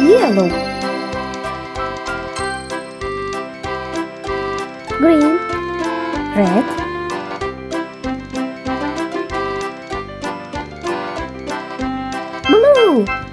Yellow. Green. Red. Blue